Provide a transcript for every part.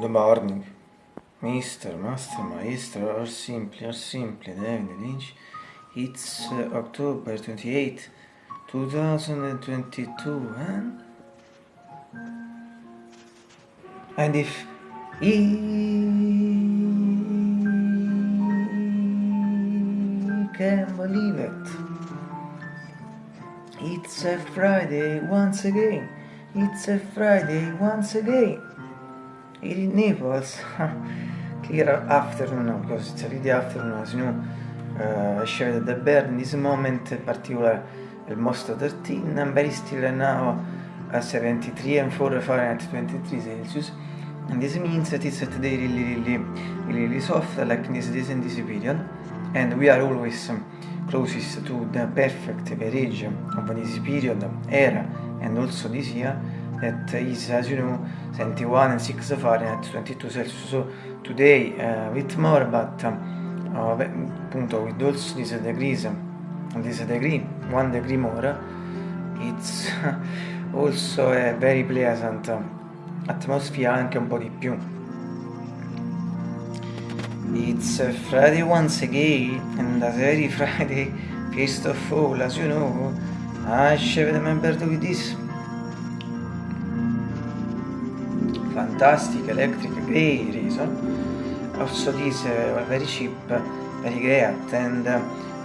Good morning, Mr. Master, Maestro, or simply, or simply, David Lynch. It's uh, October 28, 2022, and... And if he can believe it, it's a Friday once again, it's a Friday once again. In Naples clear afternoon because it's already afternoon as you know uh, shared the bird in this moment in particular almost 13 and very still now at 73 and 4 Fahrenheit 23 Celsius. And this means that it's today really really really, really soft like this days in this period. And we are always um, closest to the perfect average of this period era and also this year that is as you know 71 and 6 Fahrenheit 22 Celsius so today uh, with more but um, uh, appunto with also this degrees this degree one degree more it's also a very pleasant atmosphere anche un po' di più. It's Friday once again, and as every Friday, first of all, as you know, I share the member with this fantastic electric gray reason also this uh, very cheap very great and uh,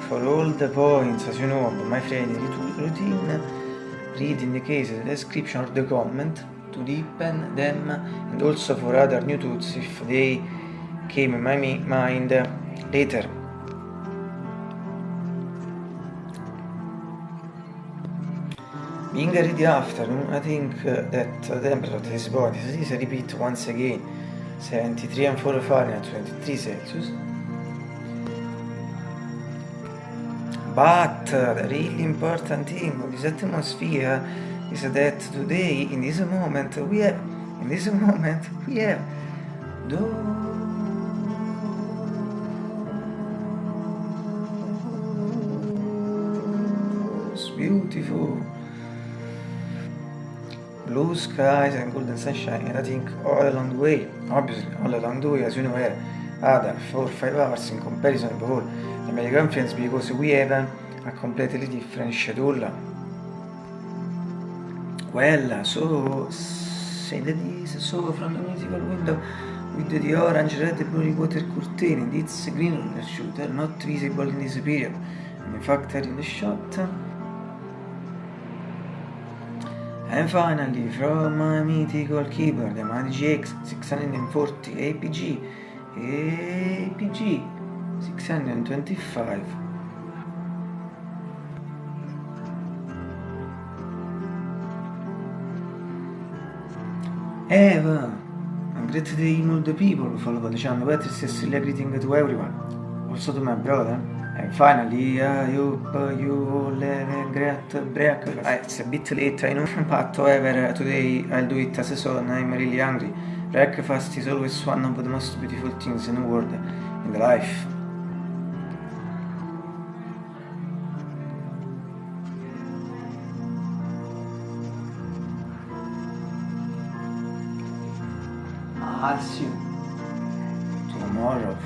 for all the points as you know my friendly routine read in the case the description or the comment to deepen them and also for other new tools if they came in my mind later Being ready afternoon, I think uh, that the temperature of this body is repeat once again 73 and 4 Fahrenheit, 23 Celsius. But uh, the really important thing of this atmosphere is that today, in this moment, we have, in this moment, we have those beautiful blue skies and golden sunshine and I think all along the way, obviously all along the way as you know had other 4-5 hours in comparison with all the American friends because we have a completely different schedule. Well, so say that is so from the musical window with the orange, red, blue water curtain, it's green shooter not visible in this period. And in fact, in the shot And finally, from my mythical keyboard, the GX 640 APG, APG 625. Eva, a great day all the people, follow the channel, better Cecilia greeting to everyone, also to my brother. And finally, I hope you all have a great breakfast. Ah, it's a bit late, I know, but however, today I'll do it as a solo I'm really hungry. Breakfast is always one of the most beautiful things in the world, in the life. I'll see you tomorrow.